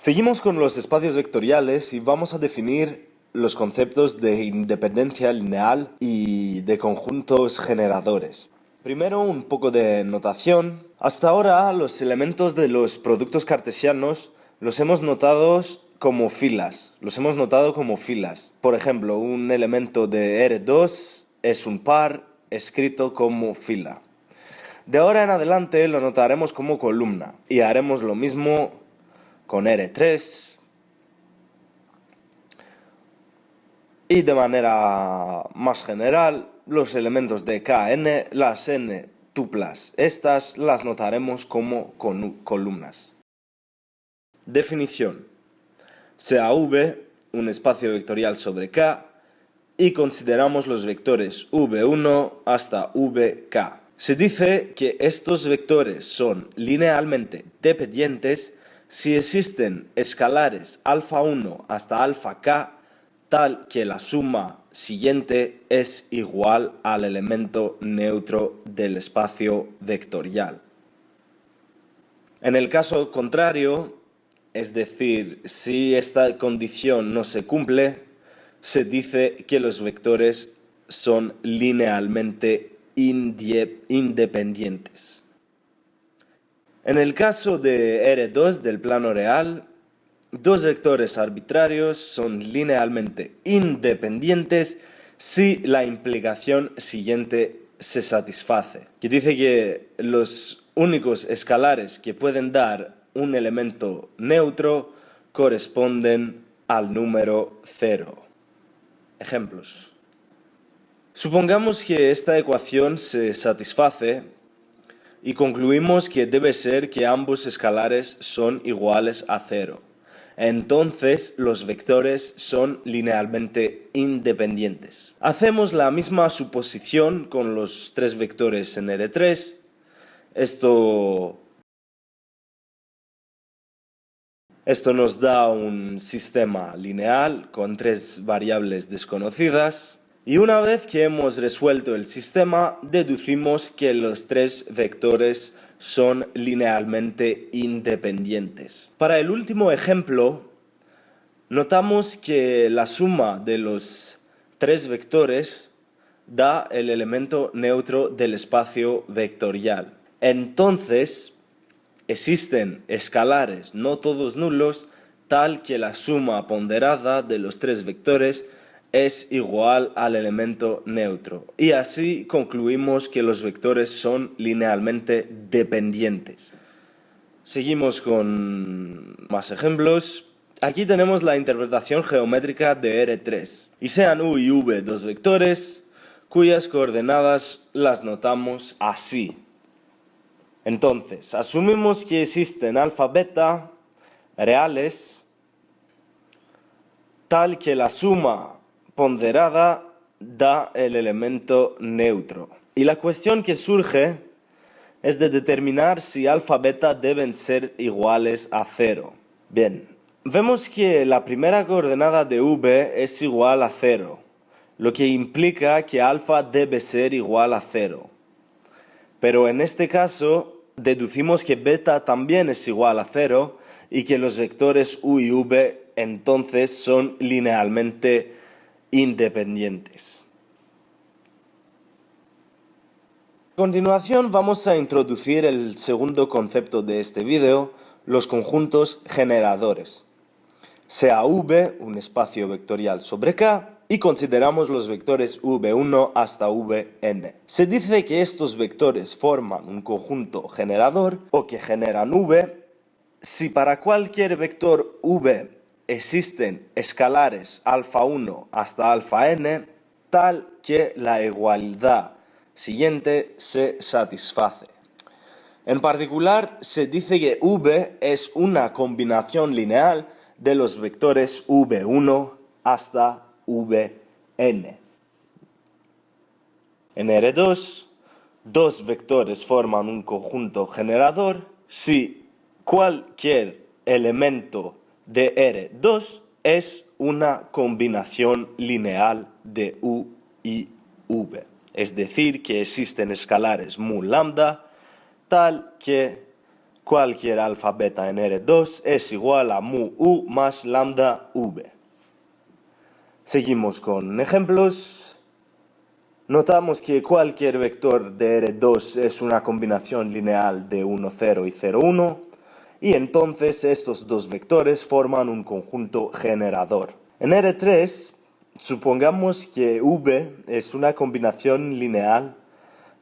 Seguimos con los espacios vectoriales y vamos a definir los conceptos de independencia lineal y de conjuntos generadores. Primero un poco de notación. Hasta ahora los elementos de los productos cartesianos los hemos notado como filas. Los hemos notado como filas. Por ejemplo, un elemento de R2 es un par escrito como fila. De ahora en adelante lo notaremos como columna y haremos lo mismo con R3 y de manera más general los elementos de KN, las N tuplas. Estas las notaremos como columnas. Definición. Sea V un espacio vectorial sobre K y consideramos los vectores V1 hasta Vk. Se dice que estos vectores son linealmente dependientes si existen escalares alfa 1 hasta alfa k tal que la suma siguiente es igual al elemento neutro del espacio vectorial. En el caso contrario, es decir, si esta condición no se cumple, se dice que los vectores son linealmente independientes. En el caso de R2 del plano real, dos vectores arbitrarios son linealmente independientes si la implicación siguiente se satisface, que dice que los únicos escalares que pueden dar un elemento neutro corresponden al número cero. Ejemplos. Supongamos que esta ecuación se satisface y concluimos que debe ser que ambos escalares son iguales a cero entonces los vectores son linealmente independientes. Hacemos la misma suposición con los tres vectores en R3. Esto, esto nos da un sistema lineal con tres variables desconocidas. Y una vez que hemos resuelto el sistema, deducimos que los tres vectores son linealmente independientes. Para el último ejemplo, notamos que la suma de los tres vectores da el elemento neutro del espacio vectorial. Entonces, existen escalares no todos nulos tal que la suma ponderada de los tres vectores es igual al elemento neutro. Y así concluimos que los vectores son linealmente dependientes. Seguimos con más ejemplos. Aquí tenemos la interpretación geométrica de R3. Y sean U y V dos vectores cuyas coordenadas las notamos así. Entonces, asumimos que existen alfa, beta reales tal que la suma ponderada da el elemento neutro. Y la cuestión que surge es de determinar si alfa beta deben ser iguales a cero. Bien, vemos que la primera coordenada de v es igual a cero, lo que implica que alfa debe ser igual a cero. Pero en este caso deducimos que beta también es igual a cero y que los vectores u y v entonces son linealmente independientes. A continuación vamos a introducir el segundo concepto de este vídeo, los conjuntos generadores. Sea V un espacio vectorial sobre K y consideramos los vectores V1 hasta Vn. Se dice que estos vectores forman un conjunto generador o que generan V si para cualquier vector V existen escalares alfa 1 hasta alfa n tal que la igualdad siguiente se satisface. En particular, se dice que V es una combinación lineal de los vectores V1 hasta Vn. En R2, dos vectores forman un conjunto generador si cualquier elemento de R2 es una combinación lineal de U y V. Es decir, que existen escalares mu lambda tal que cualquier alfa beta en R2 es igual a mu u más lambda v. Seguimos con ejemplos. Notamos que cualquier vector de R2 es una combinación lineal de 1, 0 y 0, 1, y entonces estos dos vectores forman un conjunto generador. En R3, supongamos que V es una combinación lineal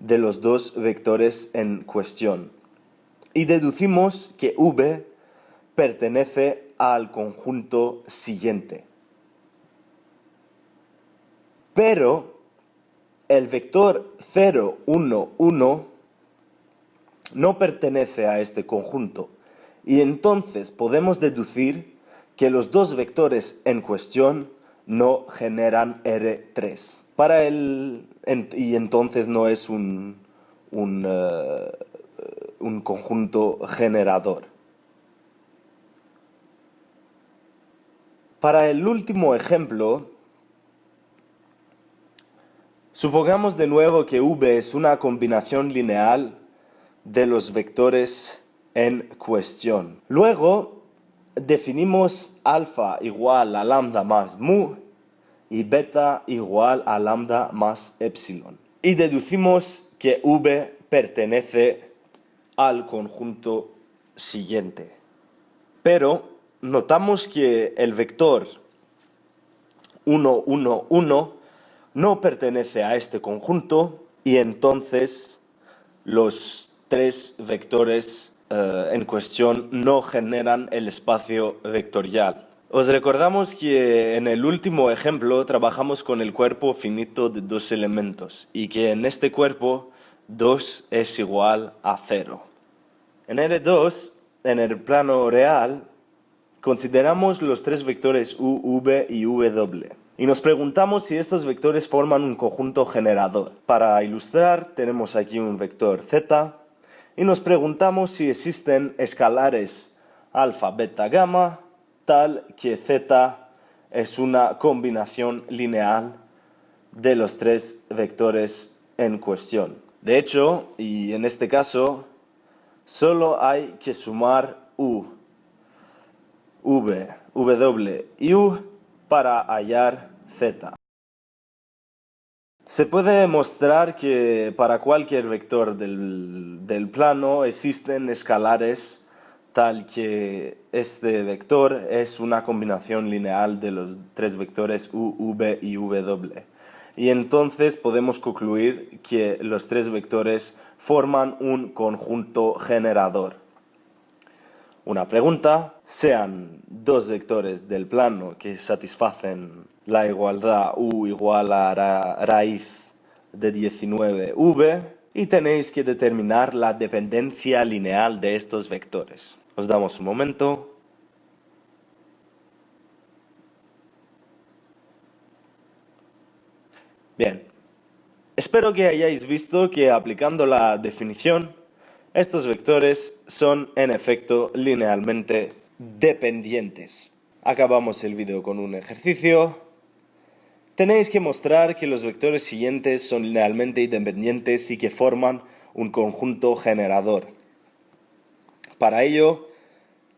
de los dos vectores en cuestión y deducimos que V pertenece al conjunto siguiente. Pero el vector 0, 1, 1 no pertenece a este conjunto y entonces podemos deducir que los dos vectores en cuestión no generan R3. Para el, y entonces no es un, eh, un conjunto generador. Para el último ejemplo, supongamos de nuevo que V es una combinación lineal de los vectores en cuestión. Luego, definimos alfa igual a lambda más mu y beta igual a lambda más epsilon. Y deducimos que V pertenece al conjunto siguiente. Pero notamos que el vector 1, 1, 1 no pertenece a este conjunto y entonces los tres vectores eh, en cuestión no generan el espacio vectorial. Os recordamos que en el último ejemplo trabajamos con el cuerpo finito de dos elementos y que en este cuerpo 2 es igual a 0. En R2, en el plano real, consideramos los tres vectores u, v y w. Y nos preguntamos si estos vectores forman un conjunto generador. Para ilustrar, tenemos aquí un vector z y nos preguntamos si existen escalares alfa, beta, gamma, tal que z es una combinación lineal de los tres vectores en cuestión. De hecho, y en este caso, Solo hay que sumar U, V, W y U para hallar Z. Se puede mostrar que para cualquier vector del, del, plano existen escalares tal que este vector es una combinación lineal de los tres vectores U, V y W y entonces podemos concluir que los tres vectores forman un conjunto generador. Una pregunta, sean dos vectores del plano que satisfacen la igualdad u igual a raíz de 19v y tenéis que determinar la dependencia lineal de estos vectores. Os damos un momento. Bien, espero que hayáis visto que aplicando la definición, estos vectores son en efecto linealmente dependientes. Acabamos el vídeo con un ejercicio. Tenéis que mostrar que los vectores siguientes son linealmente independientes y que forman un conjunto generador. Para ello,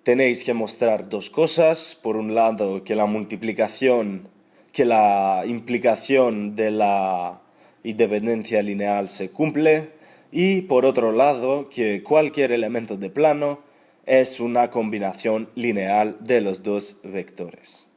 tenéis que mostrar dos cosas. Por un lado, que la multiplicación que la implicación de la independencia lineal se cumple y por otro lado que cualquier elemento de plano es una combinación lineal de los dos vectores.